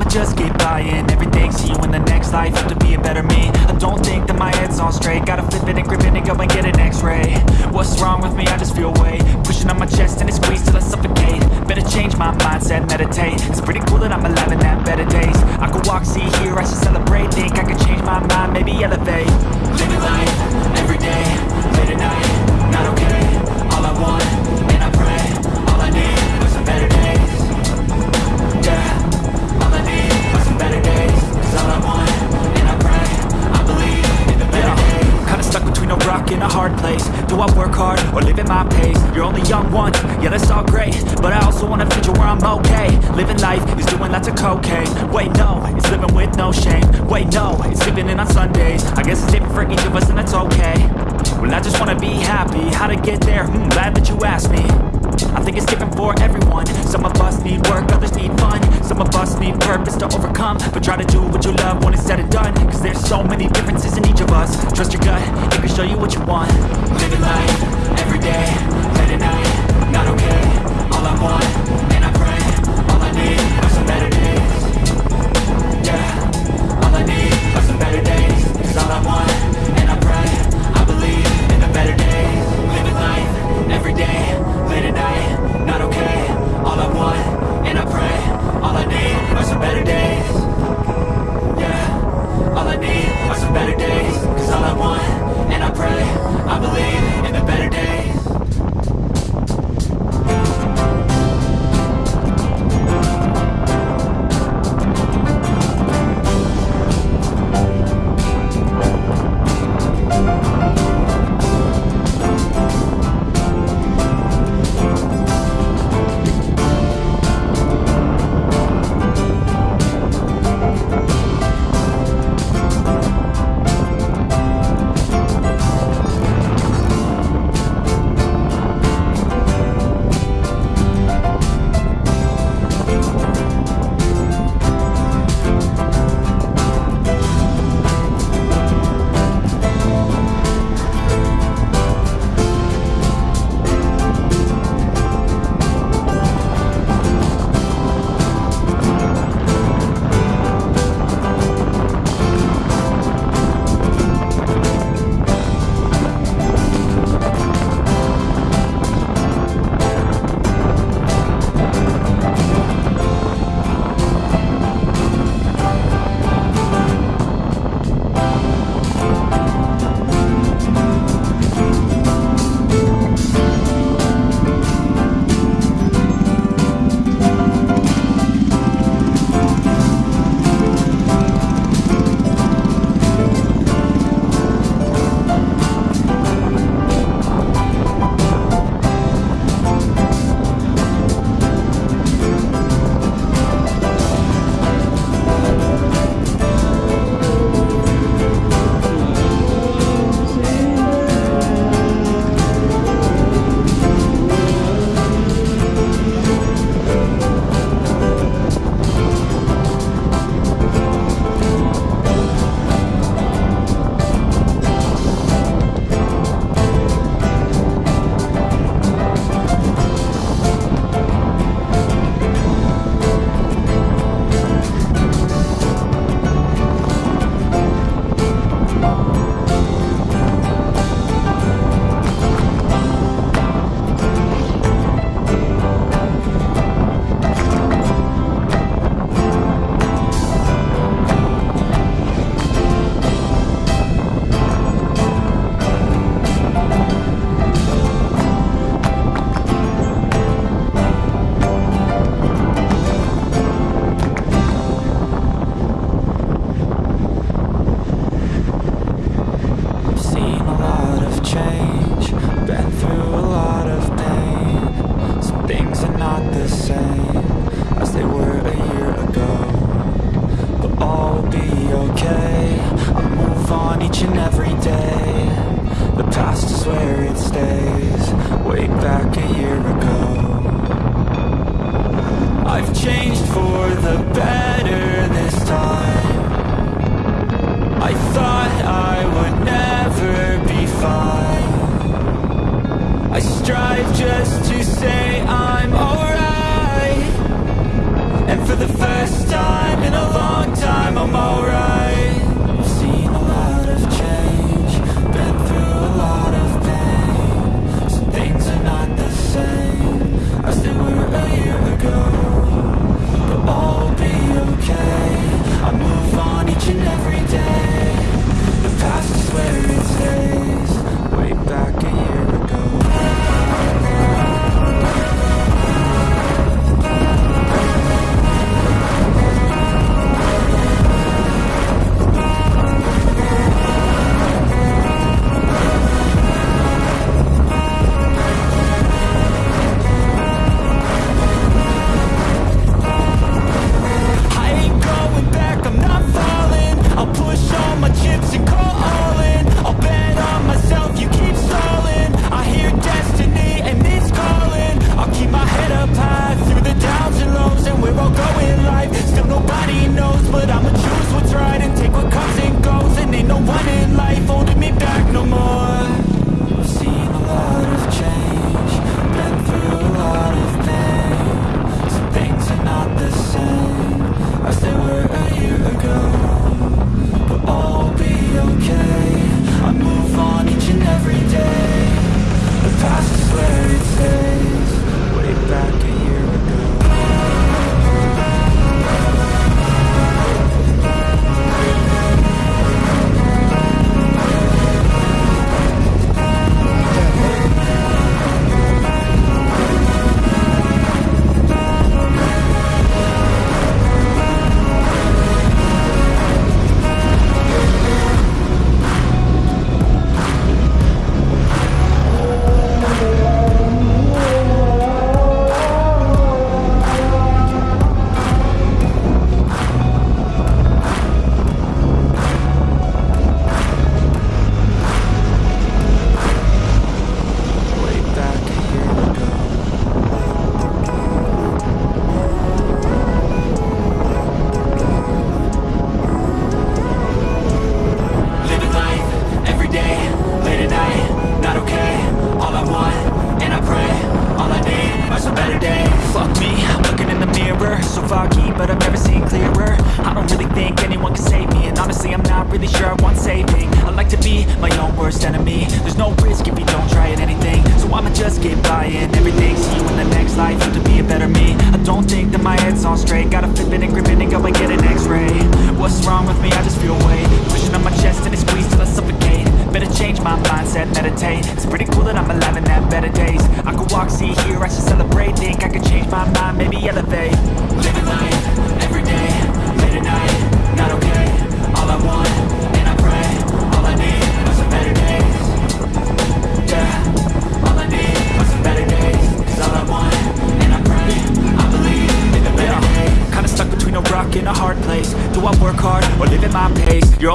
I'ma just keep buying everything See you in the next life, have to be a better me I don't think that my head's on straight. Gotta flip it and grip it and go and get an x-ray. What's wrong with me? I just feel weight. Pushing on my chest and it squeezes till I suffocate. Better change my mindset, meditate. It's pretty cool that I'm alive and have better days. I could walk, see, hear, I should celebrate. Think I could change my mind, maybe elevate. Living life, Living life is doing lots of cocaine. Wait no, it's living with no shame. Wait no, it's sleeping in on Sundays. I guess it's different for each of us and that's okay. Well I just wanna be happy, how to get there? Hmm, glad that you asked me. I think it's different for everyone. Some of us need work, others need fun. Some of us need purpose to overcome. But try to do what you love when it's said and done. Cause there's so many differences in each of us. Trust your gut, it can show you what you want. Living life, everyday, late at night Not okay, all I want, Life, everyday, late at night Not okay, all I want,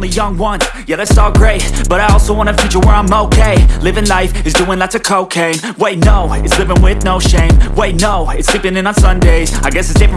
only young one. Yeah, that's all great But I also want a future where I'm okay. Living life is doing lots of cocaine. Wait, no, it's living with no shame. Wait, no, it's sleeping in on Sundays. I guess it's different